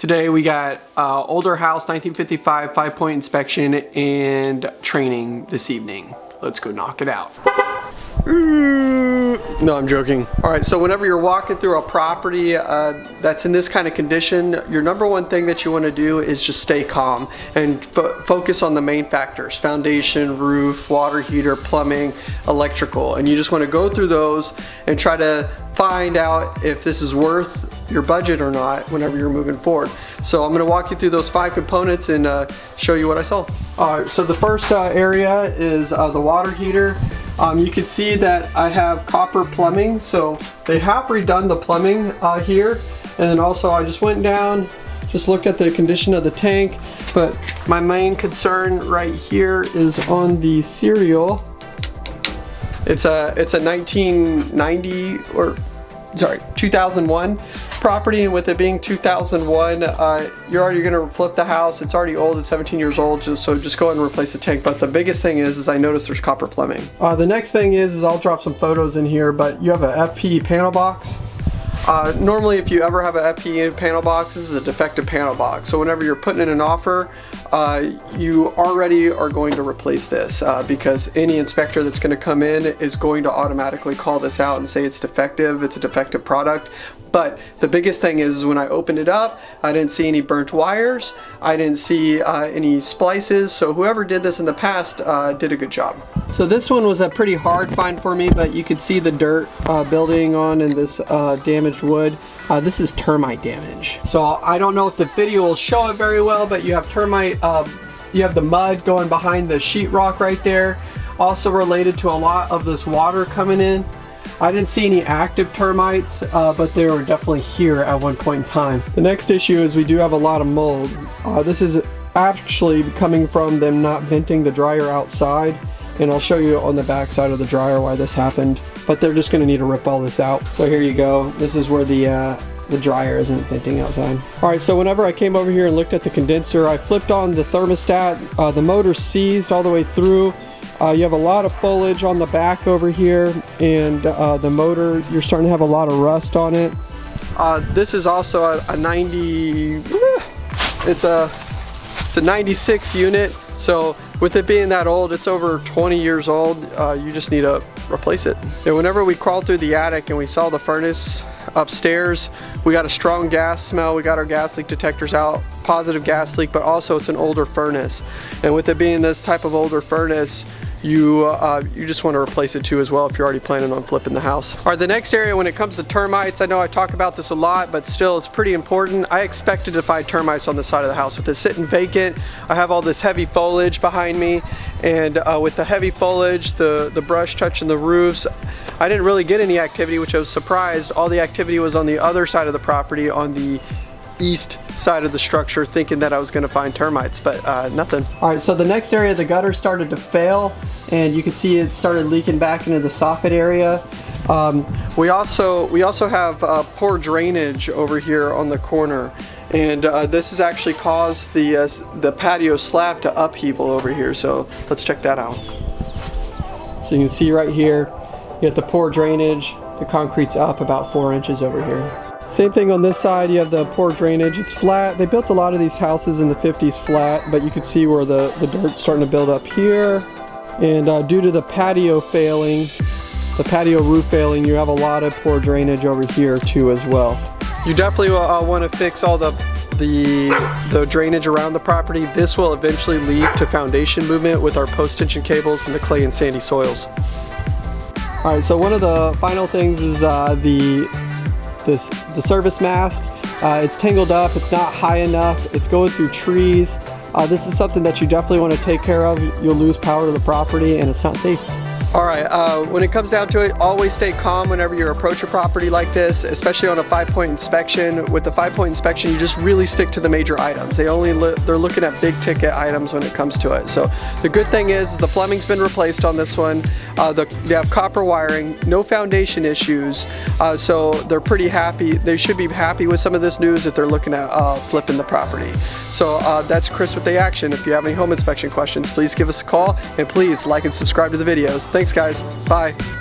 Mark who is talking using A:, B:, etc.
A: Today we got uh, older house 1955 five point inspection and training this evening. Let's go knock it out. No, I'm joking. All right, so whenever you're walking through a property uh, that's in this kind of condition, your number one thing that you want to do is just stay calm and fo focus on the main factors, foundation, roof, water heater, plumbing, electrical. And you just want to go through those and try to find out if this is worth your budget or not whenever you're moving forward. So I'm gonna walk you through those five components and uh, show you what I saw. All right, so the first uh, area is uh, the water heater. Um, you can see that I have copper plumbing, so they have redone the plumbing uh, here. And then also I just went down, just looked at the condition of the tank, but my main concern right here is on the serial. It's a, it's a 1990 or sorry, 2001 property and with it being 2001 uh, you're already going to flip the house. It's already old it's 17 years old so just go ahead and replace the tank. But the biggest thing is is I noticed there's copper plumbing. Uh, the next thing is is I'll drop some photos in here but you have a FP panel box uh, normally if you ever have a FP panel box this is a defective panel box so whenever you're putting in an offer uh, you already are going to replace this uh, because any inspector that's going to come in is going to automatically call this out and say it's defective, it's a defective product. But the biggest thing is, is when I opened it up, I didn't see any burnt wires, I didn't see uh, any splices, so whoever did this in the past uh, did a good job. So this one was a pretty hard find for me, but you could see the dirt uh, building on and this uh, damaged wood. Uh, this is termite damage. So I don't know if the video will show it very well, but you have termite, uh, you have the mud going behind the sheetrock right there. Also related to a lot of this water coming in. I didn't see any active termites, uh, but they were definitely here at one point in time. The next issue is we do have a lot of mold. Uh, this is actually coming from them not venting the dryer outside and I'll show you on the back side of the dryer why this happened but they're just gonna need to rip all this out. So here you go. This is where the uh, the dryer isn't venting outside. Alright so whenever I came over here and looked at the condenser I flipped on the thermostat. Uh, the motor seized all the way through. Uh, you have a lot of foliage on the back over here and uh, the motor you're starting to have a lot of rust on it. Uh, this is also a, a 90 it's a it's a 96 unit. So with it being that old, it's over 20 years old, uh, you just need to replace it. And whenever we crawled through the attic and we saw the furnace upstairs, we got a strong gas smell, we got our gas leak detectors out, positive gas leak, but also it's an older furnace. And with it being this type of older furnace, you uh, you just want to replace it too as well if you're already planning on flipping the house. All right, the next area when it comes to termites, I know I talk about this a lot, but still it's pretty important. I expected to find termites on the side of the house. With it sitting vacant, I have all this heavy foliage behind me, and uh, with the heavy foliage, the, the brush touching the roofs, I didn't really get any activity, which I was surprised. All the activity was on the other side of the property on the east side of the structure thinking that I was going to find termites, but uh, nothing. All right, so the next area, the gutter started to fail and you can see it started leaking back into the soffit area. Um, we also we also have uh, poor drainage over here on the corner and uh, this has actually caused the uh, the patio slab to upheaval over here so let's check that out. So you can see right here you have the poor drainage the concrete's up about four inches over here. Same thing on this side, you have the poor drainage. It's flat. They built a lot of these houses in the 50s flat, but you can see where the, the dirt's starting to build up here. And uh, due to the patio failing, the patio roof failing, you have a lot of poor drainage over here too as well. You definitely uh, want to fix all the the, the drainage around the property. This will eventually lead to foundation movement with our post-tension cables and the clay and sandy soils. All right, so one of the final things is uh, the this the service mast. Uh, it's tangled up, it's not high enough, it's going through trees. Uh, this is something that you definitely want to take care of. You'll lose power to the property and it's not safe. All right, uh, when it comes down to it, always stay calm whenever you approach a property like this, especially on a five-point inspection. With the five-point inspection, you just really stick to the major items. They only they're looking at big ticket items when it comes to it. So the good thing is, the plumbing's been replaced on this one. Uh, the, they have copper wiring, no foundation issues, uh, so they're pretty happy. They should be happy with some of this news if they're looking at uh, flipping the property. So uh, that's Chris with the Action. If you have any home inspection questions, please give us a call and please like and subscribe to the videos. Thanks guys. Bye.